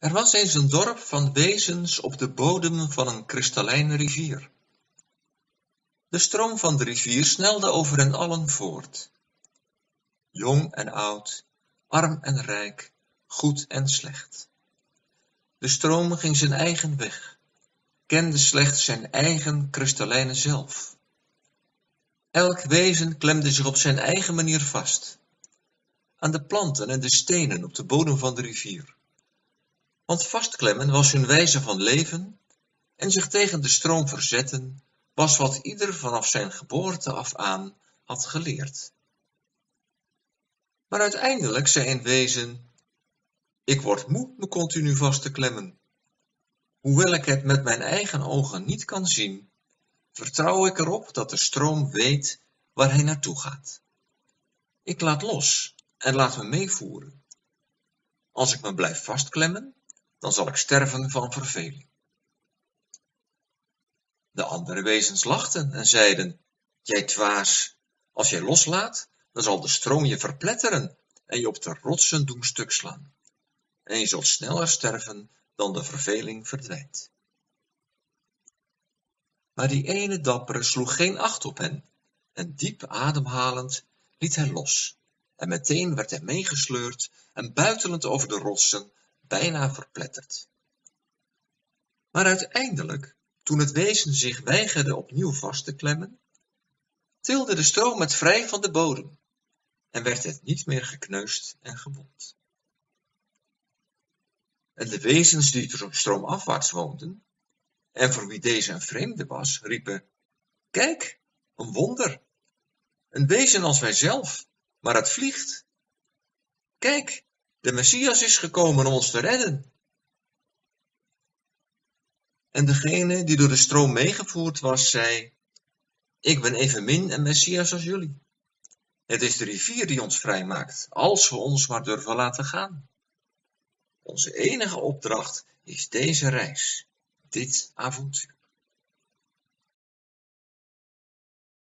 Er was eens een dorp van wezens op de bodem van een kristallijne rivier. De stroom van de rivier snelde over hen allen voort. Jong en oud, arm en rijk, goed en slecht. De stroom ging zijn eigen weg, kende slechts zijn eigen kristallijne zelf. Elk wezen klemde zich op zijn eigen manier vast, aan de planten en de stenen op de bodem van de rivier. Want vastklemmen was hun wijze van leven en zich tegen de stroom verzetten was wat ieder vanaf zijn geboorte af aan had geleerd. Maar uiteindelijk zei een wezen, ik word moe me continu vast te klemmen. Hoewel ik het met mijn eigen ogen niet kan zien, vertrouw ik erop dat de stroom weet waar hij naartoe gaat. Ik laat los en laat me meevoeren. Als ik me blijf vastklemmen, dan zal ik sterven van verveling. De andere wezens lachten en zeiden, jij dwaas, als jij loslaat, dan zal de stroom je verpletteren en je op de rotsen doen stuk slaan. En je zult sneller sterven dan de verveling verdwijnt. Maar die ene dappere sloeg geen acht op hen, en diep ademhalend liet hij los, en meteen werd hij meegesleurd en buitelend over de rotsen bijna verpletterd. Maar uiteindelijk, toen het wezen zich weigerde opnieuw vast te klemmen, tilde de stroom het vrij van de bodem en werd het niet meer gekneusd en gewond. En de wezens die stroomafwaarts woonden, en voor wie deze een vreemde was, riepen, kijk, een wonder, een wezen als wij zelf, maar het vliegt. Kijk, de Messias is gekomen om ons te redden. En degene die door de stroom meegevoerd was, zei, ik ben evenmin een Messias als jullie. Het is de rivier die ons vrijmaakt, als we ons maar durven laten gaan. Onze enige opdracht is deze reis, dit avontuur.